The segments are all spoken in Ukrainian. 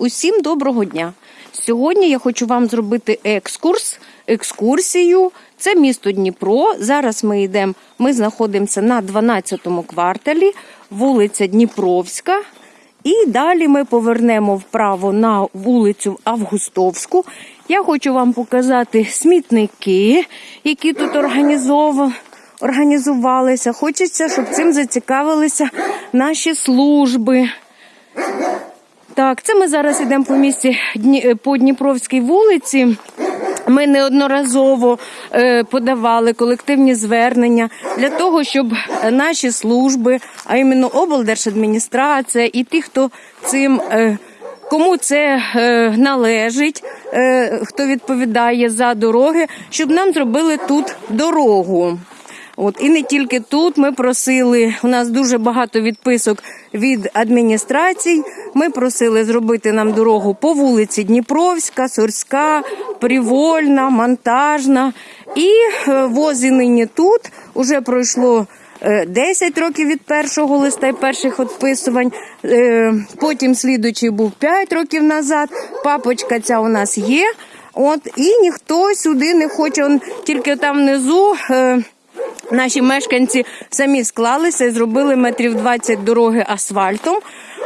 Усім доброго дня! Сьогодні я хочу вам зробити екскурс, екскурсію. Це місто Дніпро. Зараз ми йдемо, ми знаходимося на 12-му кварталі, вулиця Дніпровська. І далі ми повернемо вправо на вулицю Августовську. Я хочу вам показати смітники, які тут організовано організувалися. Хочеться, щоб цим зацікавилися наші служби. Так, це ми зараз йдемо по місті Дні- по Дніпровській вулиці. Ми неодноразово е, подавали колективні звернення для того, щоб наші служби, а іменно облдержадміністрація і ті, хто цим. Е, Кому це е, належить, е, хто відповідає за дороги, щоб нам зробили тут дорогу. От і не тільки тут. Ми просили. У нас дуже багато відписок від адміністрацій. Ми просили зробити нам дорогу по вулиці Дніпровська, Сурська, Привольна, Монтажна. І е, возі нині тут уже пройшло. е, 10 років від першого листа і перших відписувань. Е, Потім слідуючий був 5 років назад. Папочка ця у нас є. От і ніхто сюди не хоче. Он тільки там внизу. Наші мешканці самі склалися зробили метрів 20 дороги асфальтом.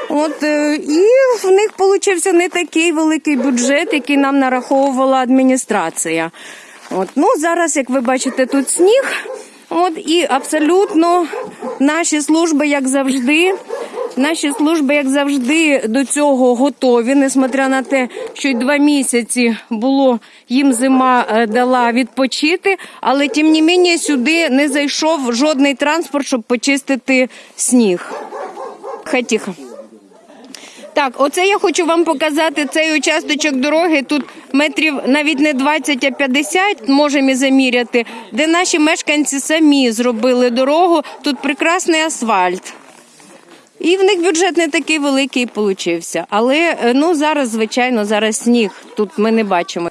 От е, і в них получився не такий великий бюджет, який нам нараховувала адміністрація. От ну зараз, як ви бачите, тут сніг. От і абсолютно наші служби, як завжди, наші служби, як завжди, до цього готові, несмотря на те, що й два місяці було їм зима е, дала відпочити, але тим не менше сюди не зайшов жодний транспорт, щоб почистити сніг. Хай тихо. Так, оце я хочу вам показати цей участочок дороги. Тут метрів навіть не 20, а 50 можемо і заміряти, де наші мешканці самі зробили дорогу. Тут прекрасний асфальт. І в них бюджет не такий великий получився. Але е, ну зараз, звичайно, зараз сніг. Тут ми не бачимо.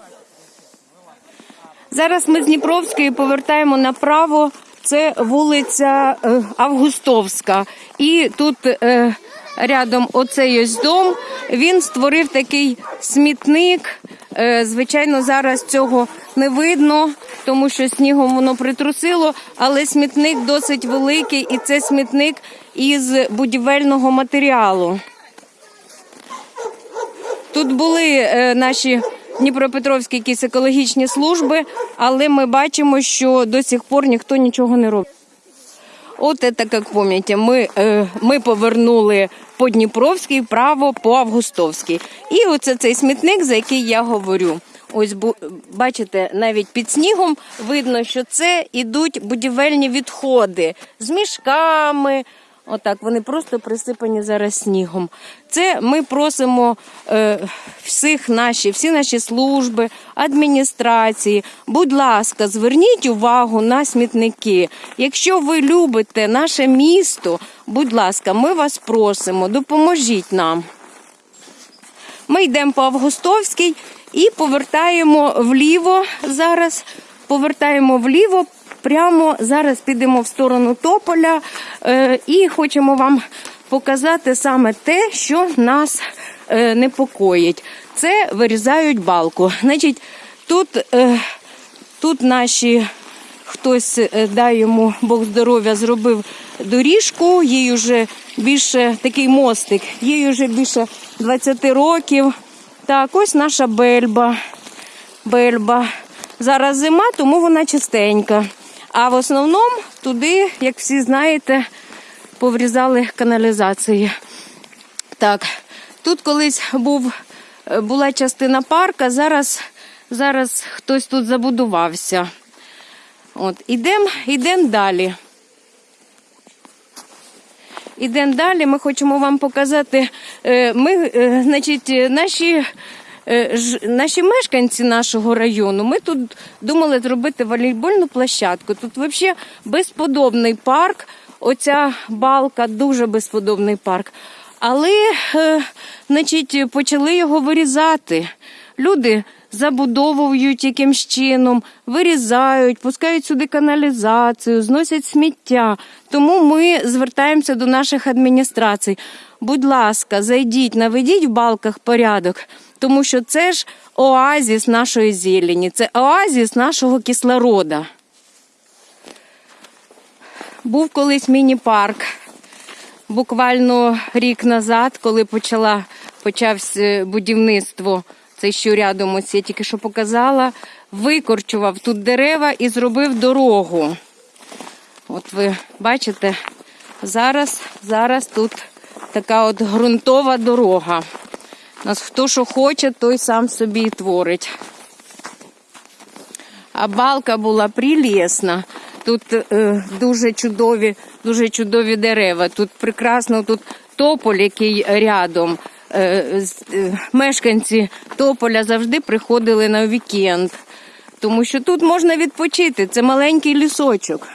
Зараз ми з Дніпровської повертаємо направо. Це вулиця е, Августовська. І тут е, рядом оцей ось дом. Він створив такий смітник. Е, звичайно, зараз цього не видно, тому що снігом воно притрусило, але смітник досить великий, і це смітник із будівельного матеріалу. Тут були е, наші Дніпропетровські якісь екологічні служби, але ми бачимо, що до сих пор ніхто нічого не робить. От це, як пам'ятаєте, ми, е, ми повернули по Дніпровській право по Августовській. І оце цей смітник, за який я говорю. Ось бачите, навіть під снігом видно, що це ідуть будівельні відходи з мішками. Отак, вони просто присипані зараз снігом. Це ми просимо е, всіх наші, всі наші служби, адміністрації. Будь ласка, зверніть увагу на смітники. Якщо ви любите наше місто, будь ласка, ми вас просимо, допоможіть нам. Ми йдемо по Августовській і повертаємо вліво зараз. Повертаємо вліво. Прямо зараз підемо в сторону Тополя е, і хочемо вам показати саме те, що нас е, непокоїть. Це вирізають балку. Значить, тут, е, тут наші хтось дай йому Бог здоров'я зробив доріжку. Їй вже більше такий мостик, їй вже більше 20 років. Так, ось наша бельба. Бельба. Зараз зима, тому вона чистенька. А в основному туди, як всі знаєте, поврізали каналізації. Так, тут колись був, е, була частина парка, зараз, зараз хтось тут забудувався. От, ідемо ідем далі. Ідемо далі. Ми хочемо вам показати. е, Ми, е, значить, наші, е, наші мешканці нашого району. Ми тут думали зробити волейбольну площадку. Тут взагалі безподобний парк. Оця балка дуже безподобний парк. Але, значить, почали його вирізати. Люди забудовують якимсь чином, вирізають, пускають сюди каналізацію, зносять сміття. Тому ми звертаємося до наших адміністрацій. Будь ласка, зайдіть, наведіть в балках порядок, тому що це ж оазіс нашої зелені, це оазіс нашого кислорода. Був колись міні-парк. Буквально рік назад, коли почала, почався будівництво, це що рядом ось я тільки що показала, викорчував тут дерева і зробив дорогу. От ви бачите, зараз, зараз тут така от ґрунтова дорога. Нас хто що хоче, той сам собі і творить. А балка була прелісна. Тут е, дуже чудові, дуже чудові дерева. Тут прекрасно, тут тополь, який рядом. Е, е, мешканці тополя завжди приходили на вікенд, тому що тут можна відпочити. Це маленький лісочок.